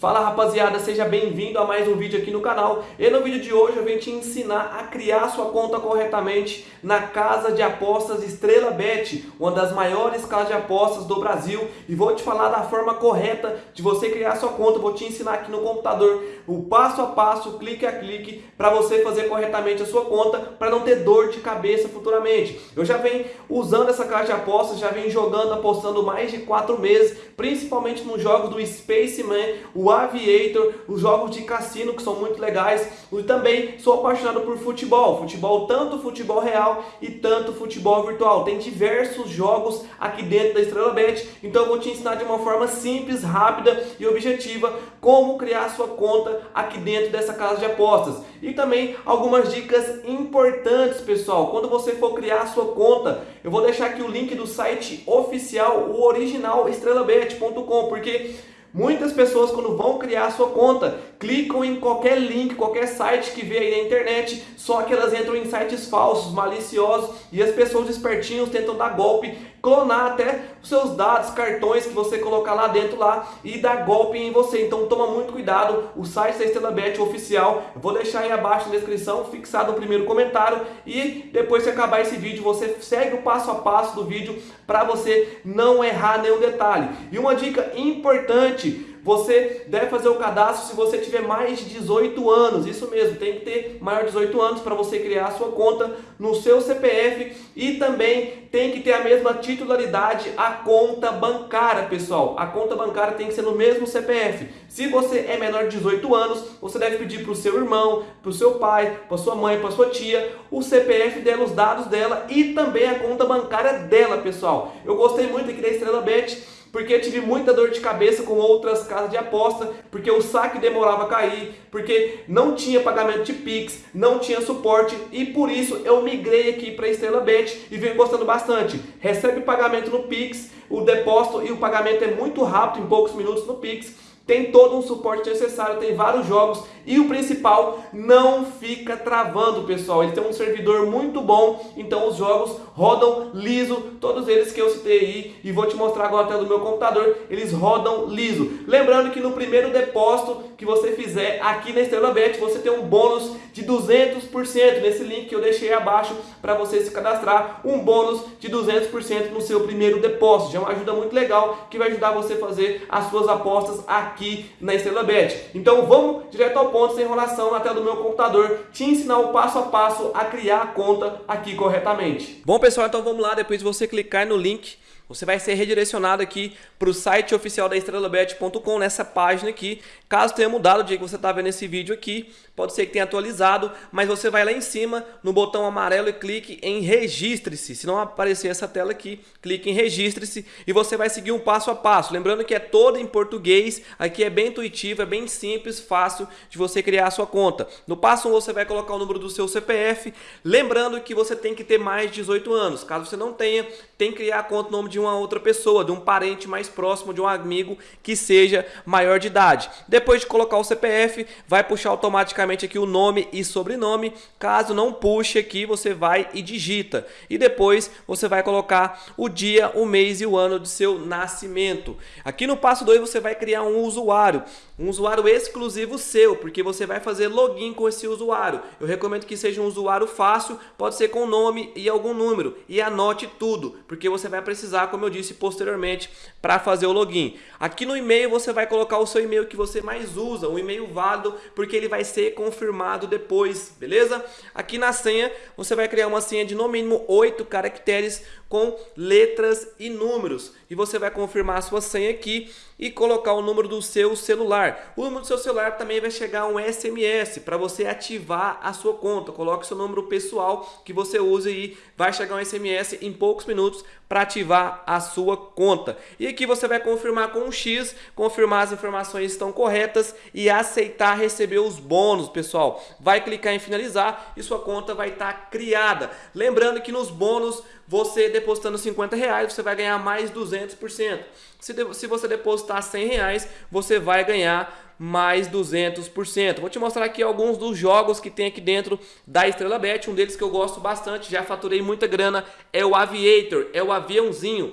Fala rapaziada, seja bem-vindo a mais um vídeo aqui no canal. E no vídeo de hoje eu venho te ensinar a criar sua conta corretamente na casa de apostas Estrela Bet, uma das maiores casas de apostas do Brasil. E vou te falar da forma correta de você criar sua conta, vou te ensinar aqui no computador o passo a passo, clique a clique para você fazer corretamente a sua conta para não ter dor de cabeça futuramente. Eu já venho usando essa casa de apostas, já venho jogando, apostando mais de 4 meses, principalmente nos jogos do Spaceman, o Aviator, os jogos de cassino que são muito legais. E também sou apaixonado por futebol, futebol tanto futebol real e tanto futebol virtual. Tem diversos jogos aqui dentro da Estrela Bet, então eu vou te ensinar de uma forma simples, rápida e objetiva como criar sua conta aqui dentro dessa casa de apostas. E também algumas dicas importantes, pessoal. Quando você for criar sua conta, eu vou deixar aqui o link do site oficial, o original estrelabet.com, porque Muitas pessoas quando vão criar sua conta, clicam em qualquer link, qualquer site que vê aí na internet, só que elas entram em sites falsos, maliciosos e as pessoas espertinhos tentam dar golpe, clonar até os seus dados, cartões que você colocar lá dentro lá e dar golpe em você. Então toma muito cuidado, o site da Estrela Bet oficial, eu vou deixar aí abaixo na descrição, fixado no primeiro comentário e depois que acabar esse vídeo, você segue o passo a passo do vídeo para você não errar nenhum detalhe. E uma dica importante você deve fazer o cadastro se você tiver mais de 18 anos. Isso mesmo, tem que ter maior de 18 anos para você criar a sua conta no seu CPF e também tem que ter a mesma titularidade a conta bancária, pessoal. A conta bancária tem que ser no mesmo CPF. Se você é menor de 18 anos, você deve pedir para o seu irmão, para o seu pai, para sua mãe, para sua tia, o CPF dela, os dados dela e também a conta bancária dela, pessoal. Eu gostei muito aqui da Estrela Bet porque tive muita dor de cabeça com outras casas de aposta, porque o saque demorava a cair, porque não tinha pagamento de Pix, não tinha suporte e por isso eu migrei aqui para Estrela Bet e venho gostando bastante. Recebe pagamento no Pix, o depósito e o pagamento é muito rápido, em poucos minutos no Pix tem todo um suporte necessário, tem vários jogos e o principal, não fica travando, pessoal. Ele tem um servidor muito bom, então os jogos rodam liso, todos eles que eu citei aí e vou te mostrar agora até do meu computador, eles rodam liso. Lembrando que no primeiro depósito que você fizer aqui na Estrela Bet, você tem um bônus de 200% nesse link que eu deixei abaixo para você se cadastrar, um bônus de 200% no seu primeiro depósito. Já é uma ajuda muito legal que vai ajudar você a fazer as suas apostas aqui aqui na Estrela Bet. Então vamos direto ao ponto, sem enrolação, na tela do meu computador, te ensinar o passo a passo a criar a conta aqui corretamente. Bom pessoal, então vamos lá, depois de você clicar no link você vai ser redirecionado aqui para o site oficial da estrelabet.com nessa página aqui. Caso tenha mudado o dia que você está vendo esse vídeo aqui, pode ser que tenha atualizado, mas você vai lá em cima no botão amarelo e clique em registre-se. Se não aparecer essa tela aqui, clique em registre-se e você vai seguir um passo a passo. Lembrando que é todo em português, aqui é bem intuitivo, é bem simples, fácil de você criar a sua conta. No passo 1 você vai colocar o número do seu CPF, lembrando que você tem que ter mais de 18 anos. Caso você não tenha, tem que criar a conta no nome de uma outra pessoa, de um parente mais próximo, de um amigo que seja maior de idade. Depois de colocar o CPF, vai puxar automaticamente aqui o nome e sobrenome. Caso não puxe aqui, você vai e digita. E depois você vai colocar o dia, o mês e o ano de seu nascimento. Aqui no passo 2 você vai criar um usuário, um usuário exclusivo seu, porque você vai fazer login com esse usuário. Eu recomendo que seja um usuário fácil, pode ser com nome e algum número. E anote tudo, porque você vai precisar como eu disse posteriormente, para fazer o login. Aqui no e-mail você vai colocar o seu e-mail que você mais usa, um e-mail válido, porque ele vai ser confirmado depois, beleza? Aqui na senha você vai criar uma senha de no mínimo 8 caracteres com letras e números. E você vai confirmar a sua senha aqui e colocar o número do seu celular. O número do seu celular também vai chegar um SMS para você ativar a sua conta. Coloque seu número pessoal que você usa e vai chegar um SMS em poucos minutos para ativar a sua conta. E aqui você vai confirmar com um X, confirmar as informações estão corretas e aceitar receber os bônus, pessoal. Vai clicar em finalizar e sua conta vai estar tá criada. Lembrando que nos bônus você depositando 50 reais, você vai ganhar mais 200%. Se, de, se você depositar 100 reais, você vai ganhar mais 200%. Vou te mostrar aqui alguns dos jogos que tem aqui dentro da Estrela Bet. Um deles que eu gosto bastante, já faturei muita grana, é o Aviator, é o aviãozinho.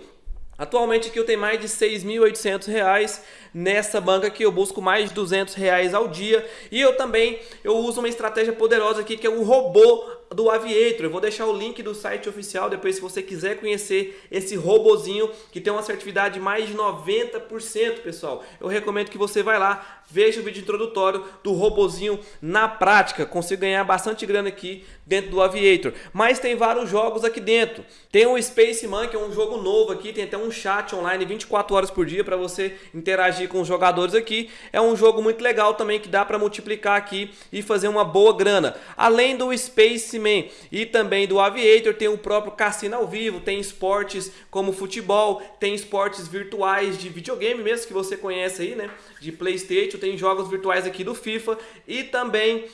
Atualmente aqui eu tenho mais de 6.800 reais nessa banca aqui, eu busco mais de 200 reais ao dia e eu também eu uso uma estratégia poderosa aqui que é o robô do Aviator. Eu vou deixar o link do site oficial depois se você quiser conhecer esse robozinho que tem uma assertividade de mais de 90%, pessoal. Eu recomendo que você vá lá, veja o vídeo introdutório do robozinho na prática. Consigo ganhar bastante grana aqui dentro do Aviator. Mas tem vários jogos aqui dentro. Tem o Spaceman, que é um jogo novo aqui, tem até um chat online 24 horas por dia para você interagir com os jogadores aqui. É um jogo muito legal também que dá para multiplicar aqui e fazer uma boa grana. Além do Space Man e também do Aviator, tem o próprio cassino ao vivo, tem esportes como futebol, tem esportes virtuais de videogame mesmo que você conhece aí, né? De Playstation, tem jogos virtuais aqui do FIFA e também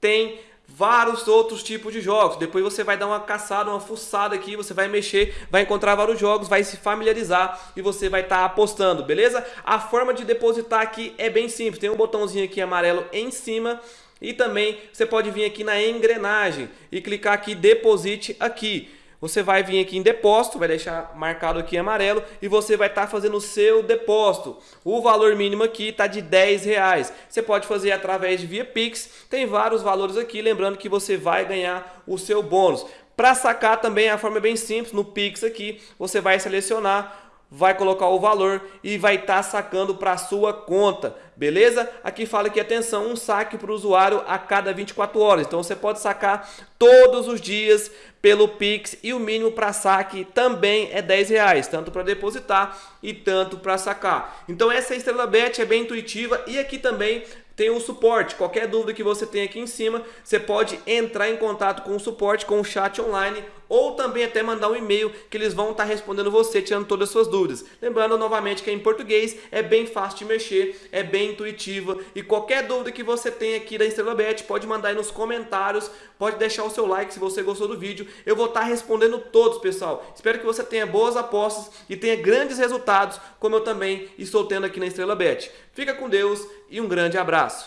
tem vários outros tipos de jogos. Depois você vai dar uma caçada, uma fuçada aqui, você vai mexer, vai encontrar vários jogos, vai se familiarizar e você vai estar tá apostando, beleza? A forma de depositar aqui é bem simples. Tem um botãozinho aqui amarelo em cima e também você pode vir aqui na engrenagem e clicar aqui deposite aqui. Você vai vir aqui em depósito, vai deixar marcado aqui em amarelo e você vai estar tá fazendo o seu depósito. O valor mínimo aqui está de 10 reais. Você pode fazer através de via Pix, tem vários valores aqui, lembrando que você vai ganhar o seu bônus. Para sacar também a forma é bem simples, no Pix aqui você vai selecionar vai colocar o valor e vai estar tá sacando para a sua conta, beleza? Aqui fala que, atenção, um saque para o usuário a cada 24 horas. Então você pode sacar todos os dias pelo Pix e o mínimo para saque também é 10 reais, tanto para depositar e tanto para sacar. Então essa Estrela Bet é bem intuitiva e aqui também tem o suporte. Qualquer dúvida que você tem aqui em cima, você pode entrar em contato com o suporte, com o chat online ou também até mandar um e-mail que eles vão estar respondendo você, tirando todas as suas dúvidas. Lembrando novamente que é em português, é bem fácil de mexer, é bem intuitiva e qualquer dúvida que você tem aqui da Estrela Bet, pode mandar aí nos comentários, pode deixar o seu like se você gostou do vídeo. Eu vou estar respondendo todos, pessoal. Espero que você tenha boas apostas e tenha grandes resultados, como eu também estou tendo aqui na Estrela Bet. Fica com Deus e um grande abraço.